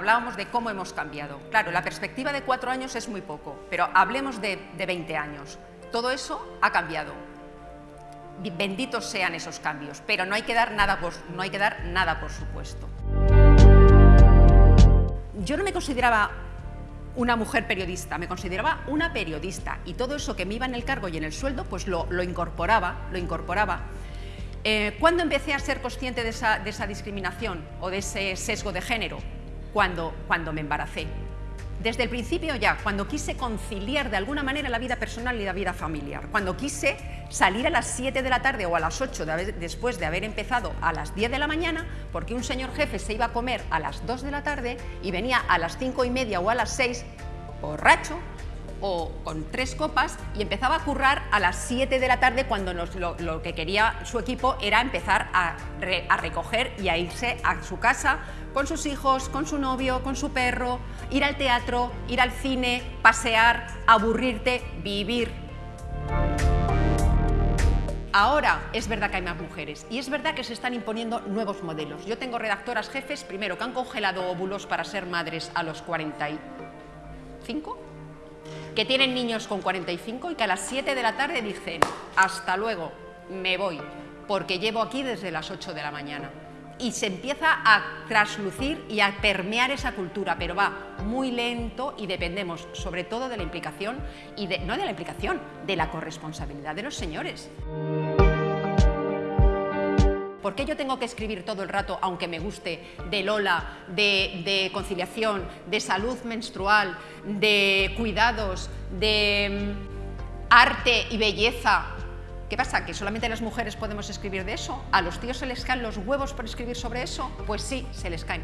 hablábamos de cómo hemos cambiado. Claro, la perspectiva de cuatro años es muy poco, pero hablemos de, de 20 años. Todo eso ha cambiado. Benditos sean esos cambios, pero no hay que dar nada por, no hay que dar nada por supuesto. Yo no me consideraba una mujer periodista, me consideraba una periodista y todo eso que me iba en el cargo y en el sueldo, pues lo, incorporaba, lo incorporaba. Eh, ¿Cuándo empecé a ser consciente de esa, de esa, discriminación o de ese sesgo de género? Cuando, cuando me embaracé. Desde el principio ya, cuando quise conciliar de alguna manera la vida personal y la vida familiar, cuando quise salir a las 7 de la tarde o a las 8 después de haber empezado a las 10 de la mañana, porque un señor jefe se iba a comer a las 2 de la tarde y venía a las 5 y media o a las 6 borracho o con tres copas y empezaba a currar a las 7 de la tarde cuando lo, que quería su equipo era empezar a, recoger y a irse a su casa con sus hijos, con su novio, con su perro, ir al teatro, ir al cine, pasear, aburrirte, vivir. Ahora es verdad que hay más mujeres y es verdad que se están imponiendo nuevos modelos. Yo tengo redactoras jefes, primero, que han congelado óvulos para ser madres a los 45, que tienen niños con 45 y que a las 7 de la tarde dicen, hasta luego, me voy, porque llevo aquí desde las 8 de la mañana y se empieza a traslucir y a permear esa cultura, pero va muy lento y dependemos sobre todo de la implicación, y no de la implicación, de la corresponsabilidad de los señores. ¿Por qué yo tengo que escribir todo el rato, aunque me guste, de Lola, de, conciliación, de salud menstrual, de cuidados, de mm, arte y belleza, ¿Qué pasa? ¿Que solamente las mujeres podemos escribir de eso? ¿A los tíos se les caen los huevos por escribir sobre eso? Pues sí, se les caen.